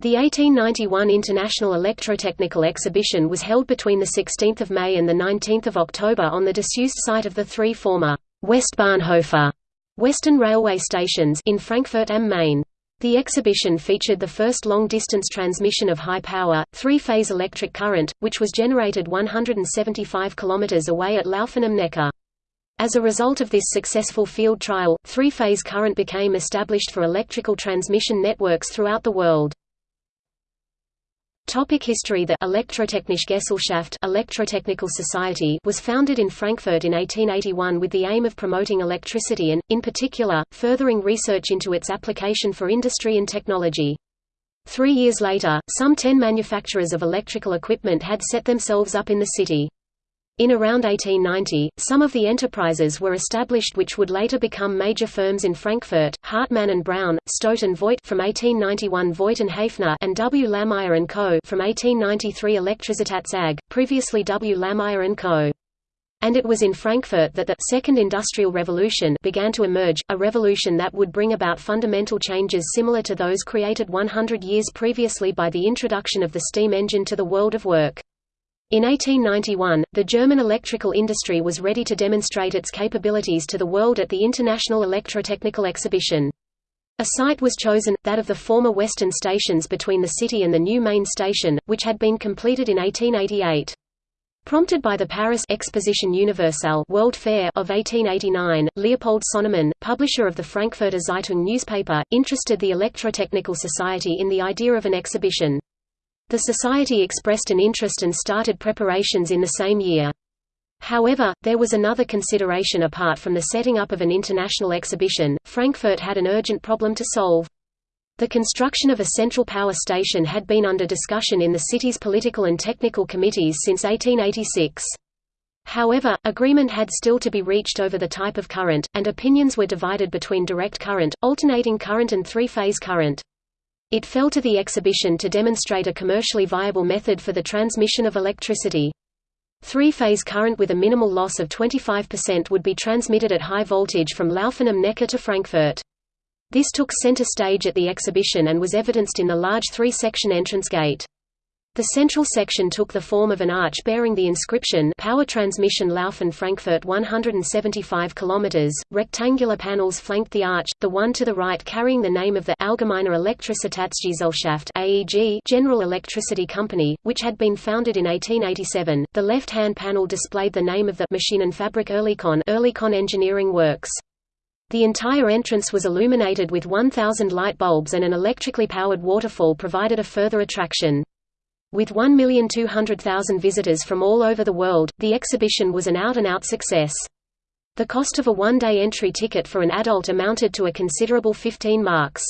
The 1891 International Electrotechnical Exhibition was held between 16 May and 19 October on the disused site of the three former Westbahnhofe Western Railway stations in Frankfurt am Main. The exhibition featured the first long-distance transmission of high-power, three-phase electric current, which was generated 175 km away at Laufen am Neckar. As a result of this successful field trial, three-phase current became established for electrical transmission networks throughout the world. Topic history The Elektrotechnische Gesellschaft Electrotechnical Society was founded in Frankfurt in 1881 with the aim of promoting electricity and, in particular, furthering research into its application for industry and technology. Three years later, some ten manufacturers of electrical equipment had set themselves up in the city. In around 1890, some of the enterprises were established which would later become major firms in Frankfurt, Hartmann and Braun, Staudt and Voigt from 1891 Voigt and Haeffner and W. Lahmeyer and Co. from 1893 Elektrizitats AG, previously W. Lahmeyer and Co. And it was in Frankfurt that the Second Industrial Revolution began to emerge, a revolution that would bring about fundamental changes similar to those created 100 years previously by the introduction of the steam engine to the world of work. In 1891, the German electrical industry was ready to demonstrate its capabilities to the world at the International Electrotechnical Exhibition. A site was chosen, that of the former western stations between the city and the new main station, which had been completed in 1888. Prompted by the Paris Exposition Universelle World Fair of 1889, Leopold Sonnemann, publisher of the Frankfurter Zeitung newspaper, interested the Electrotechnical Society in the idea of an exhibition. The society expressed an interest and started preparations in the same year. However, there was another consideration apart from the setting up of an international exhibition, Frankfurt had an urgent problem to solve. The construction of a central power station had been under discussion in the city's political and technical committees since 1886. However, agreement had still to be reached over the type of current, and opinions were divided between direct current, alternating current and three-phase current. It fell to the exhibition to demonstrate a commercially viable method for the transmission of electricity. Three-phase current with a minimal loss of 25% would be transmitted at high voltage from Laufen am Neckar to Frankfurt. This took center stage at the exhibition and was evidenced in the large three-section entrance gate. The central section took the form of an arch bearing the inscription Power Transmission Laufen Frankfurt 175 km. Rectangular panels flanked the arch, the one to the right carrying the name of the Allgemeine Elektrizitätsgesellschaft AEG General Electricity Company, which had been founded in 1887. The left-hand panel displayed the name of the Maschinenfabrik Oerlikon Oerlikon Engineering Works. The entire entrance was illuminated with 1,000 light bulbs and an electrically powered waterfall provided a further attraction. With 1,200,000 visitors from all over the world, the exhibition was an out-and-out -out success. The cost of a one-day entry ticket for an adult amounted to a considerable 15 marks.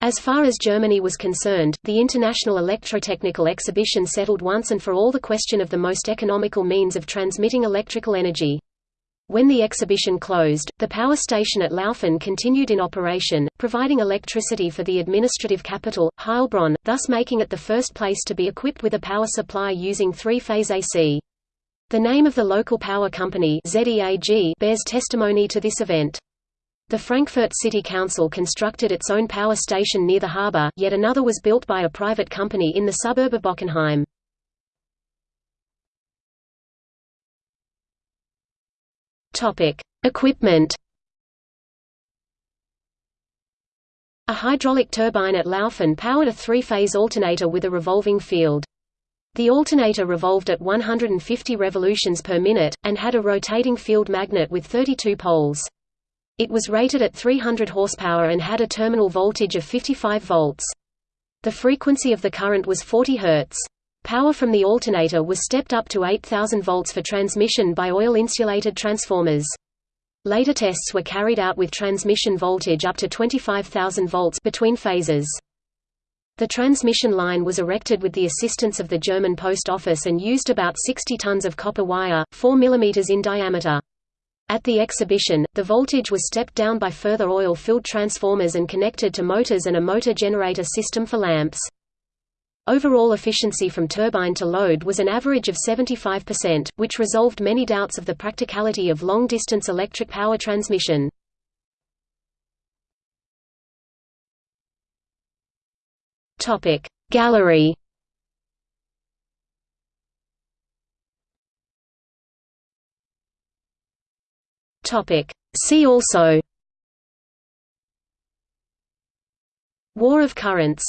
As far as Germany was concerned, the International Electrotechnical Exhibition settled once and for all the question of the most economical means of transmitting electrical energy. When the exhibition closed, the power station at Laufen continued in operation, providing electricity for the administrative capital, Heilbronn, thus making it the first place to be equipped with a power supply using three-phase AC. The name of the local power company ZEAG bears testimony to this event. The Frankfurt City Council constructed its own power station near the harbour, yet another was built by a private company in the suburb of Bockenheim. Topic: Equipment. A hydraulic turbine at Laufen powered a three-phase alternator with a revolving field. The alternator revolved at 150 revolutions per minute, and had a rotating field magnet with 32 poles. It was rated at 300 horsepower and had a terminal voltage of 55 volts. The frequency of the current was 40 Hz. Power from the alternator was stepped up to 8,000 volts for transmission by oil-insulated transformers. Later tests were carried out with transmission voltage up to 25,000 volts between phases. The transmission line was erected with the assistance of the German Post Office and used about 60 tons of copper wire, 4 mm in diameter. At the exhibition, the voltage was stepped down by further oil-filled transformers and connected to motors and a motor generator system for lamps. Overall efficiency from turbine to load was an average of 75%, which resolved many doubts of the practicality of long-distance electric power transmission. Gallery See also War of currents